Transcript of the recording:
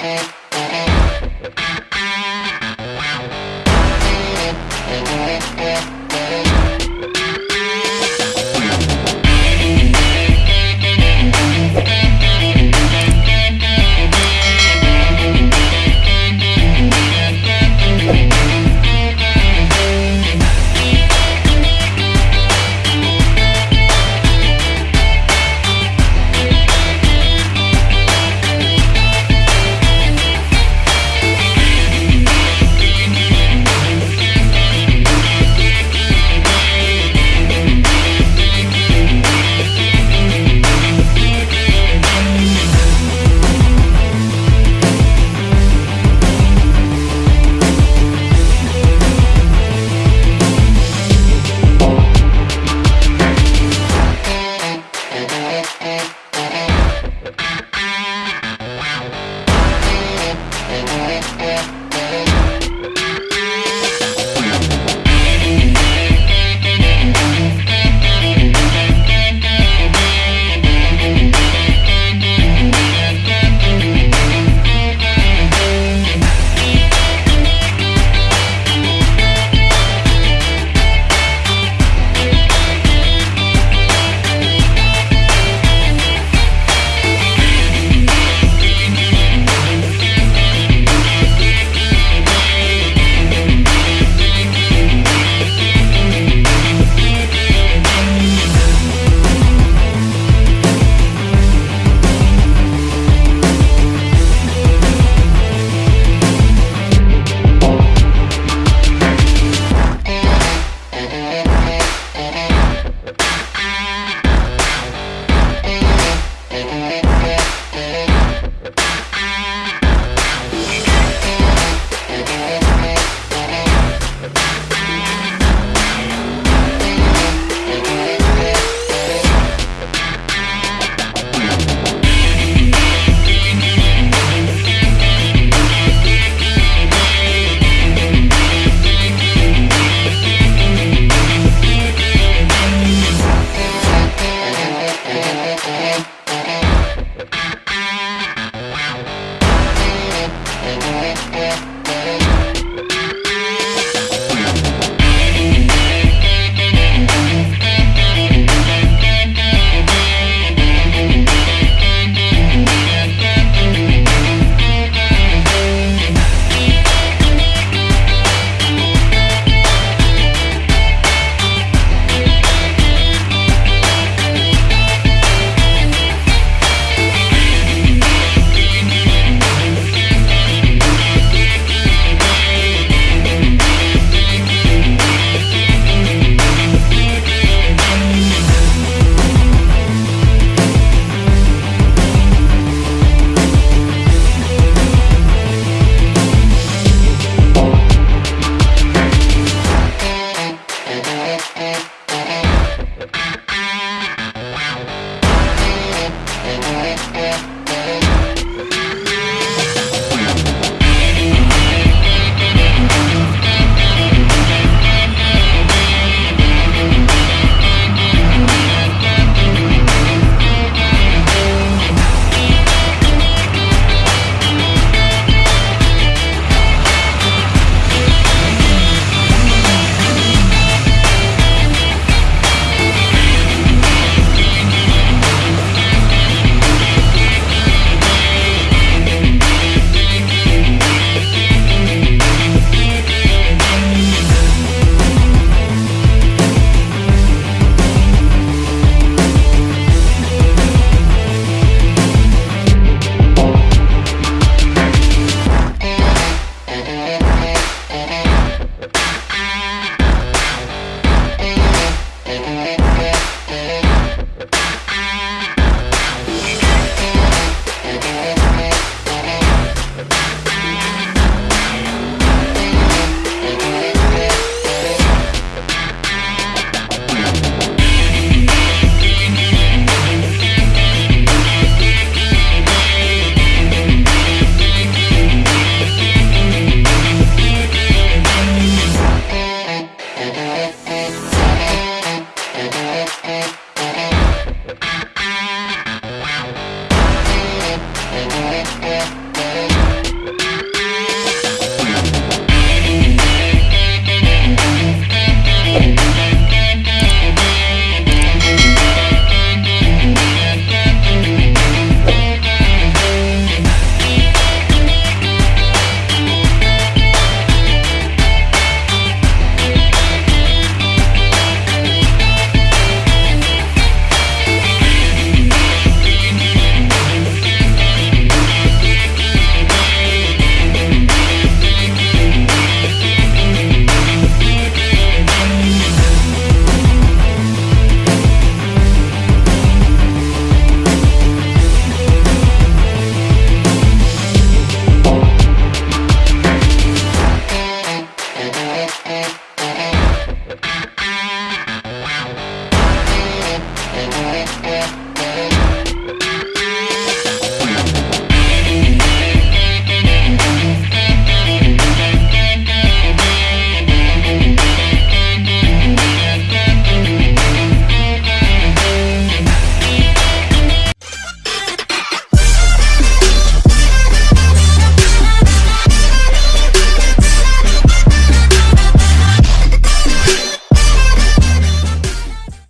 and